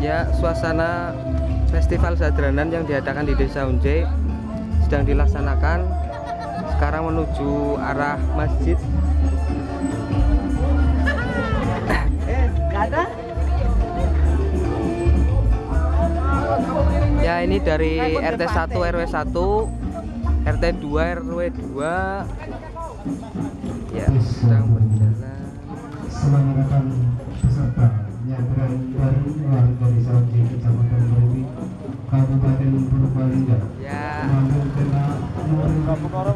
Ya, suasana festival sadranan yang diadakan di Desa Unje sedang dilaksanakan. Sekarang menuju arah masjid. Ya, ini dari RT 1 RW 1, RT 2 RW 2. Ya, sedang berjalan. semangatkan peserta yang dari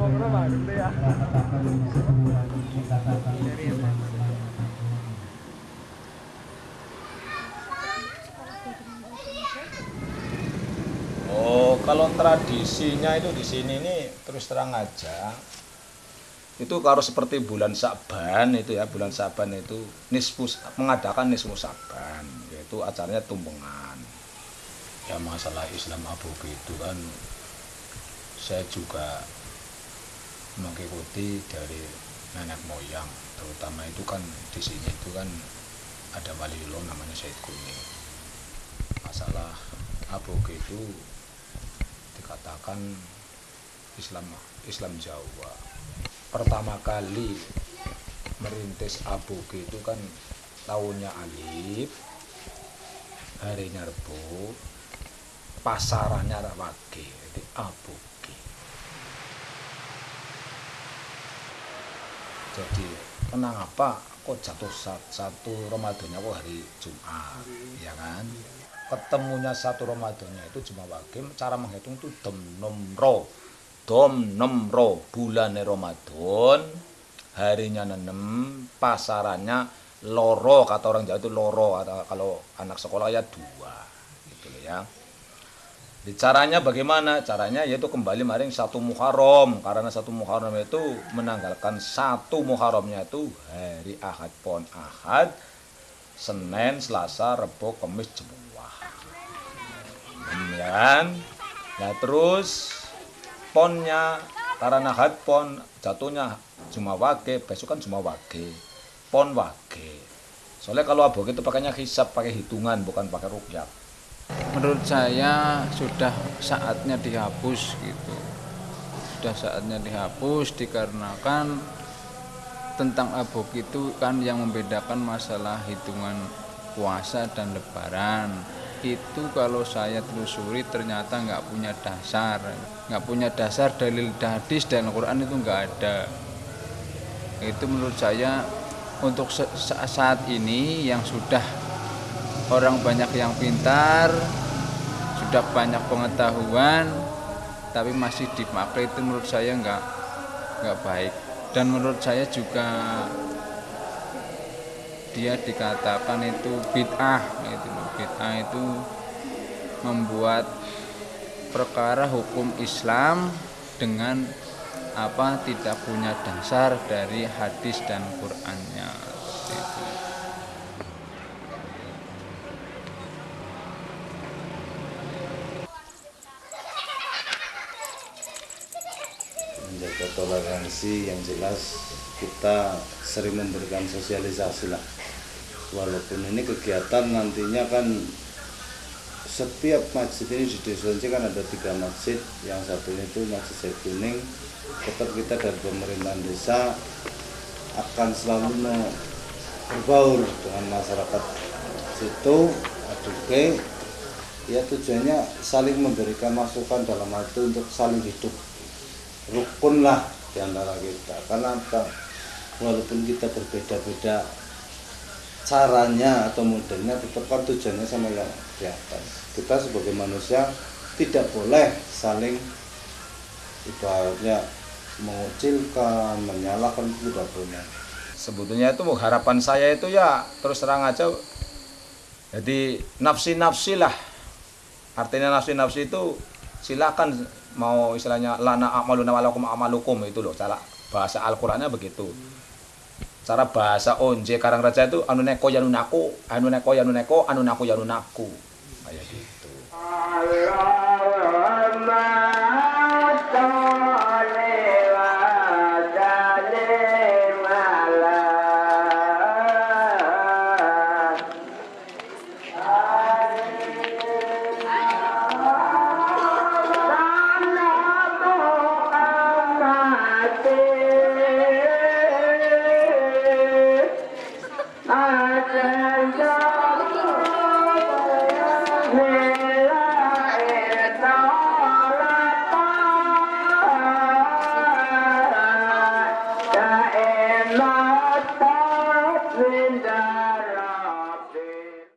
Oh, kalau tradisinya itu di sini nih terus terang aja. Itu kalau seperti bulan Saban itu ya, bulan Saban itu nisfu mengadakan nisfu Saban, yaitu acaranya tumpengan. Ya masalah Islam aboge itu kan saya juga mengikuti dari nenek moyang, terutama itu kan di sini itu kan ada waliullah namanya Said Kuning. Masalah aboge itu dikatakan Islam Islam Jawa pertama kali merintis aboge itu kan tahunnya Alif harinya Rebo pasarannya Rawage jadi aboge jadi kenang apa? Kok jatuh sat- satu Ramadannya kok hari Jumat ya kan? Ketemunya satu Ramadannya itu cuma wakil cara menghitung itu dom nomro. Dom nomro bulan Ramadan harinya nenem pasarannya loro kata orang Jawa itu loro kalau anak sekolah ya dua gitu loh ya caranya bagaimana? Caranya yaitu kembali maring satu Muharram karena satu Muharram itu menanggalkan satu Muharramnya itu hari Ahad pon Ahad Senin, Selasa, Rebo, Kamis, Jumat. Ya kan? Nah terus ponnya karena Ahad pon jatuhnya Jumat wage, besok kan Jumat wage. Pon wage. Soalnya kalau aboge itu pakainya hisap, pakai hitungan bukan pakai rukyat. Menurut saya sudah saatnya dihapus gitu. Sudah saatnya dihapus dikarenakan tentang abok itu kan yang membedakan masalah hitungan puasa dan lebaran. Itu kalau saya telusuri ternyata nggak punya dasar. Nggak punya dasar dalil hadis dan Quran itu nggak ada. Itu menurut saya untuk saat ini yang sudah orang banyak yang pintar sudah banyak pengetahuan tapi masih dipakai itu menurut saya nggak nggak baik. Dan menurut saya juga dia dikatakan itu bid'ah itu bid'ah itu membuat perkara hukum Islam dengan apa tidak punya dasar dari hadis dan Qur'annya. Seperti menjaga toleransi yang jelas kita sering memberikan sosialisasi lah. Walaupun ini kegiatan nantinya kan setiap masjid ini di desa kan ada tiga masjid. Yang satunya itu masjid Said Kuning. Tetap kita dari pemerintahan desa akan selalu berbaur dengan masyarakat situ aduke. Ya tujuannya saling memberikan masukan dalam hal itu untuk saling hidup rukun lah di antara kita. Karena apa? Walaupun kita berbeda-beda caranya atau modelnya, tetap kan tujuannya sama yang di atas. Kita sebagai manusia tidak boleh saling ibaratnya mengucilkan, menyalahkan itu tidak boleh. sebetulnya itu harapan saya itu ya terus terang aja jadi nafsi-nafsi lah artinya nafsi-nafsi itu silakan mau istilahnya lana amaluna walakum amalukum itu loh cara bahasa Al-Qur'annya begitu. Cara bahasa onje karang raja itu anu neko yanu naku anu neko yanu neko anu naku yanu naku. Kayak gitu